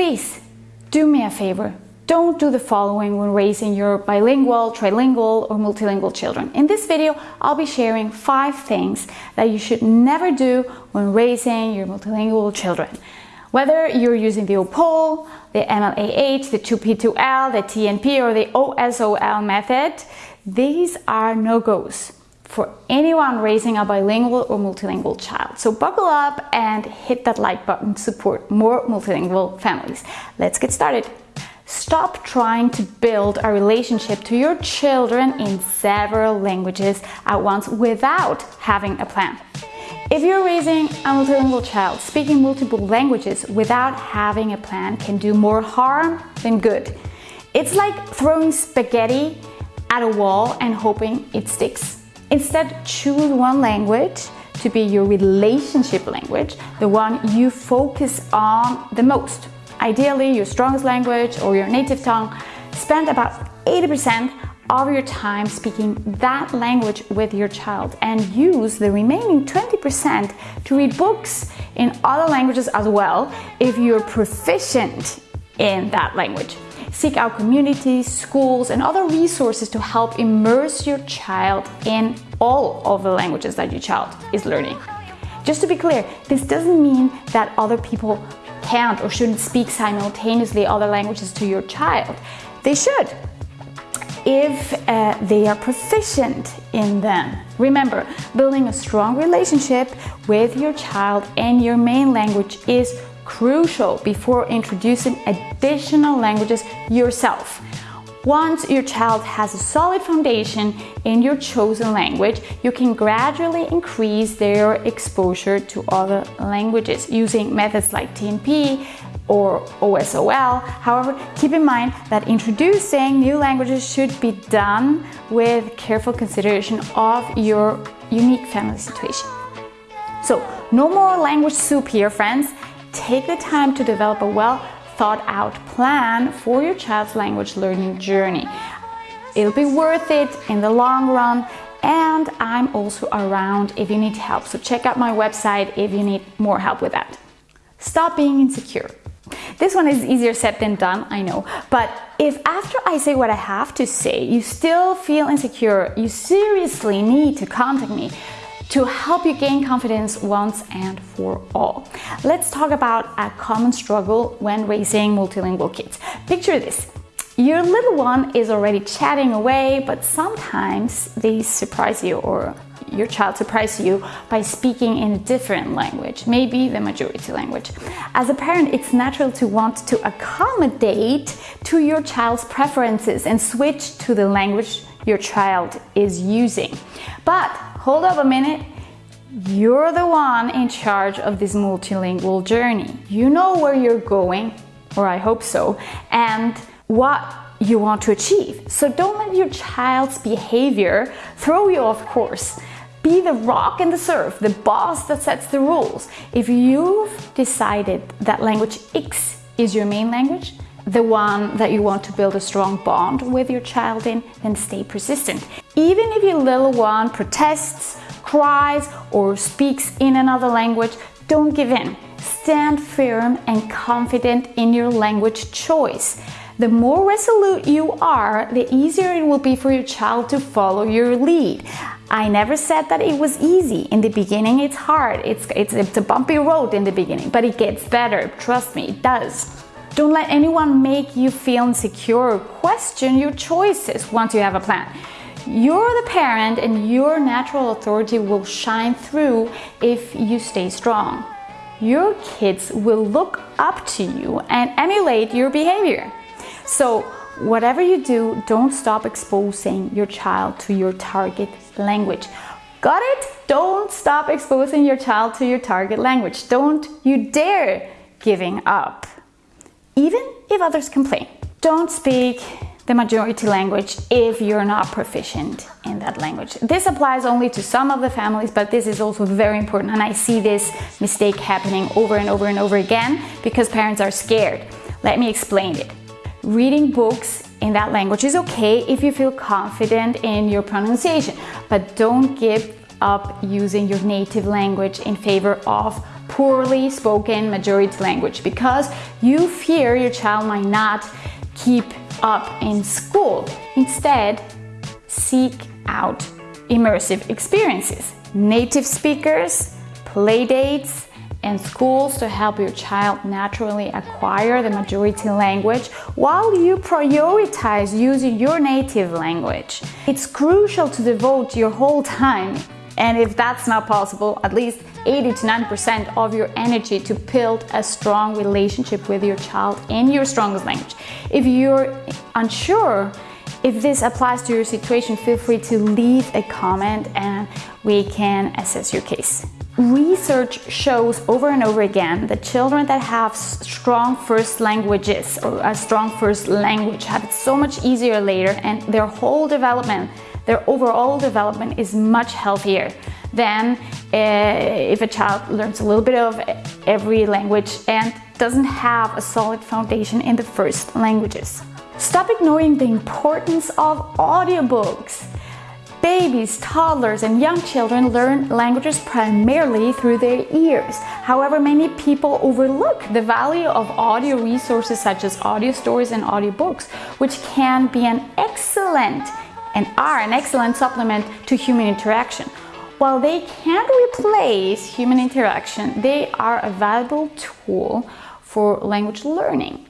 Please do me a favor. Don't do the following when raising your bilingual, trilingual, or multilingual children. In this video, I'll be sharing five things that you should never do when raising your multilingual children. Whether you're using the OPOL, the MLAH, the 2P2L, the TNP, or the OSOL method, these are no-goes for anyone raising a bilingual or multilingual child. So buckle up and hit that like button to support more multilingual families. Let's get started. Stop trying to build a relationship to your children in several languages at once without having a plan. If you're raising a multilingual child, speaking multiple languages without having a plan can do more harm than good. It's like throwing spaghetti at a wall and hoping it sticks. Instead, choose one language to be your relationship language, the one you focus on the most. Ideally, your strongest language or your native tongue. Spend about 80% of your time speaking that language with your child and use the remaining 20% to read books in other languages as well if you're proficient in that language. Seek out communities, schools, and other resources to help immerse your child in all of the languages that your child is learning. Just to be clear, this doesn't mean that other people can't or shouldn't speak simultaneously other languages to your child. They should, if uh, they are proficient in them. Remember, building a strong relationship with your child and your main language is crucial before introducing additional languages yourself. Once your child has a solid foundation in your chosen language, you can gradually increase their exposure to other languages using methods like TNP, or OSOL. However, keep in mind that introducing new languages should be done with careful consideration of your unique family situation. So, no more language soup here, friends. Take the time to develop a well thought out plan for your child's language learning journey. It'll be worth it in the long run and I'm also around if you need help. So check out my website if you need more help with that. Stop being insecure. This one is easier said than done, I know. But if after I say what I have to say, you still feel insecure, you seriously need to contact me to help you gain confidence once and for all. Let's talk about a common struggle when raising multilingual kids. Picture this. Your little one is already chatting away, but sometimes they surprise you or your child surprise you by speaking in a different language, maybe the majority language. As a parent, it's natural to want to accommodate to your child's preferences and switch to the language your child is using. But hold up a minute, you're the one in charge of this multilingual journey. You know where you're going, or I hope so, and what you want to achieve. So don't let your child's behavior throw you off course. Be the rock in the surf, the boss that sets the rules. If you've decided that language X is your main language, the one that you want to build a strong bond with your child in, then stay persistent. Even if your little one protests, cries, or speaks in another language, don't give in. Stand firm and confident in your language choice. The more resolute you are, the easier it will be for your child to follow your lead. I never said that it was easy. In the beginning, it's hard. It's, it's, it's a bumpy road in the beginning, but it gets better. Trust me, it does. Don't let anyone make you feel insecure or question your choices once you have a plan. You're the parent and your natural authority will shine through if you stay strong. Your kids will look up to you and emulate your behavior. So Whatever you do, don't stop exposing your child to your target language. Got it? Don't stop exposing your child to your target language. Don't you dare giving up. Even if others complain. Don't speak the majority language if you're not proficient in that language. This applies only to some of the families, but this is also very important. And I see this mistake happening over and over and over again because parents are scared. Let me explain it. Reading books in that language is okay if you feel confident in your pronunciation, but don't give up using your native language in favor of poorly spoken majority language because you fear your child might not keep up in school. Instead, seek out immersive experiences, native speakers, play dates, and schools to help your child naturally acquire the majority language while you prioritize using your native language. It's crucial to devote your whole time and if that's not possible, at least 80 to 90% of your energy to build a strong relationship with your child in your strongest language. If you're unsure if this applies to your situation, feel free to leave a comment and we can assess your case. Research shows over and over again that children that have strong first languages or a strong first language have it so much easier later and their whole development their overall development is much healthier than uh, if a child learns a little bit of every language and doesn't have a solid foundation in the first languages. Stop ignoring the importance of audiobooks. Babies, toddlers, and young children learn languages primarily through their ears. However, many people overlook the value of audio resources such as audio stories and audiobooks, which can be an excellent and are an excellent supplement to human interaction. While they can't replace human interaction, they are a valuable tool for language learning.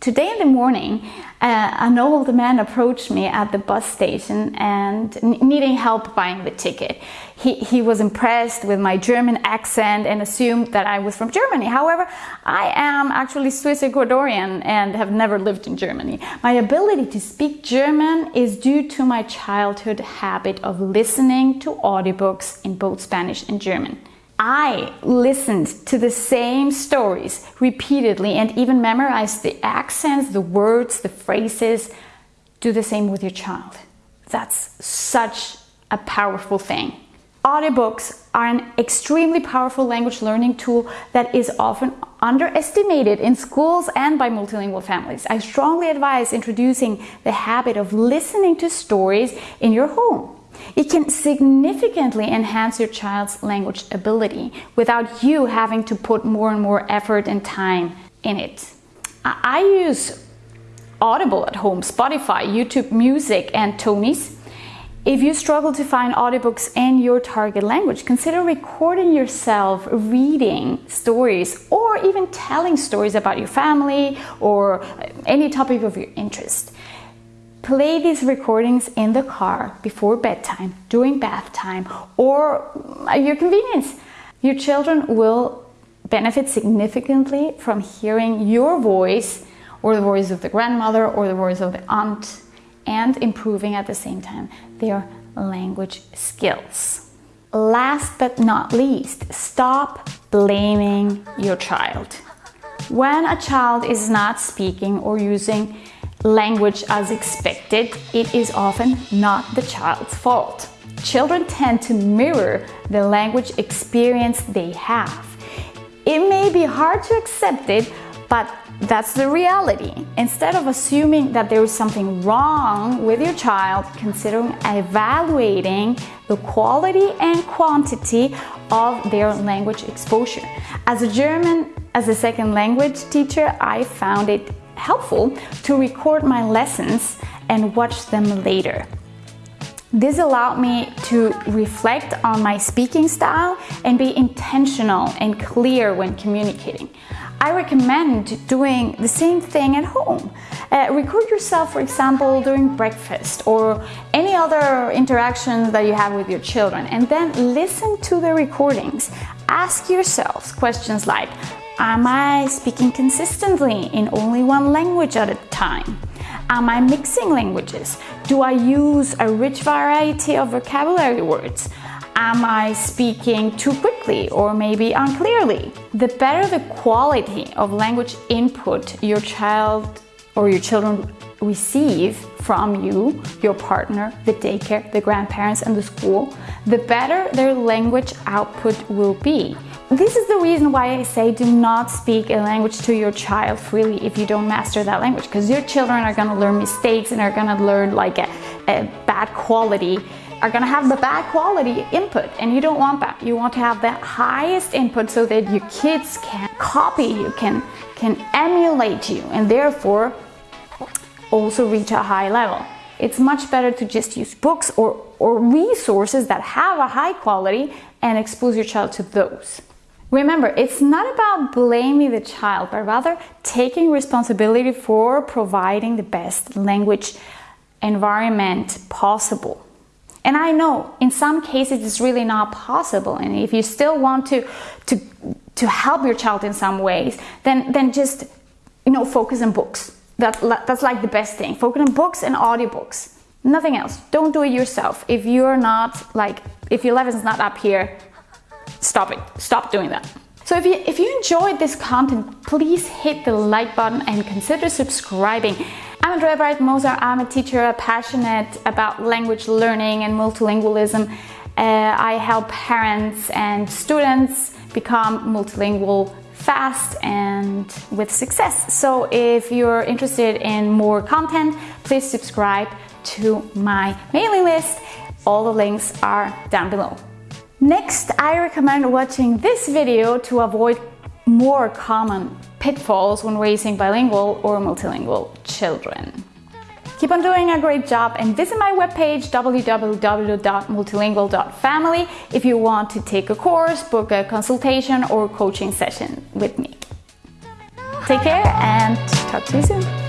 Today in the morning, uh, an old man approached me at the bus station and needing help buying the ticket. He, he was impressed with my German accent and assumed that I was from Germany. However, I am actually Swiss Ecuadorian and have never lived in Germany. My ability to speak German is due to my childhood habit of listening to audiobooks in both Spanish and German. I listened to the same stories repeatedly and even memorized the accents, the words, the phrases. Do the same with your child. That's such a powerful thing. Audiobooks are an extremely powerful language learning tool that is often underestimated in schools and by multilingual families. I strongly advise introducing the habit of listening to stories in your home. It can significantly enhance your child's language ability without you having to put more and more effort and time in it. I use Audible at home, Spotify, YouTube Music, and Tonies. If you struggle to find audiobooks in your target language, consider recording yourself reading stories or even telling stories about your family or uh, any topic of your interest. Play these recordings in the car before bedtime, during bath time, or at your convenience. Your children will benefit significantly from hearing your voice or the voice of the grandmother or the voice of the aunt and improving at the same time their language skills. Last but not least, stop blaming your child. When a child is not speaking or using language as expected, it is often not the child's fault. Children tend to mirror the language experience they have. It may be hard to accept it, but that's the reality. Instead of assuming that there is something wrong with your child, consider evaluating the quality and quantity of their language exposure. As a German as a second language teacher, I found it helpful to record my lessons and watch them later. This allowed me to reflect on my speaking style and be intentional and clear when communicating. I recommend doing the same thing at home. Uh, record yourself, for example, during breakfast or any other interactions that you have with your children, and then listen to the recordings. Ask yourselves questions like Am I speaking consistently in only one language at a time? Am I mixing languages? Do I use a rich variety of vocabulary words? Am I speaking too quickly or maybe unclearly? The better the quality of language input your child or your children receive from you, your partner, the daycare, the grandparents, and the school, the better their language output will be. This is the reason why I say do not speak a language to your child freely if you don't master that language because your children are going to learn mistakes and are going to learn like a, a bad quality are going to have the bad quality input and you don't want that. You want to have the highest input so that your kids can copy you, can, can emulate you and therefore also reach a high level. It's much better to just use books or, or resources that have a high quality and expose your child to those. Remember, it's not about blaming the child, but rather taking responsibility for providing the best language environment possible. And I know in some cases it's really not possible. And if you still want to, to, to help your child in some ways, then, then just, you know, focus on books. That, that's like the best thing. Focus on books and audiobooks. Nothing else. Don't do it yourself. If you're not like, if your level is not up here, stop it. Stop doing that. So if you, if you enjoyed this content, please hit the like button and consider subscribing. I'm Andrea Bright Moser. I'm a teacher passionate about language learning and multilingualism. Uh, I help parents and students become multilingual fast and with success. So if you're interested in more content, please subscribe to my mailing list. All the links are down below. Next, I recommend watching this video to avoid more common pitfalls when raising bilingual or multilingual children. Keep on doing a great job and visit my webpage www.multilingual.family if you want to take a course, book a consultation or coaching session with me. Take care and talk to you soon.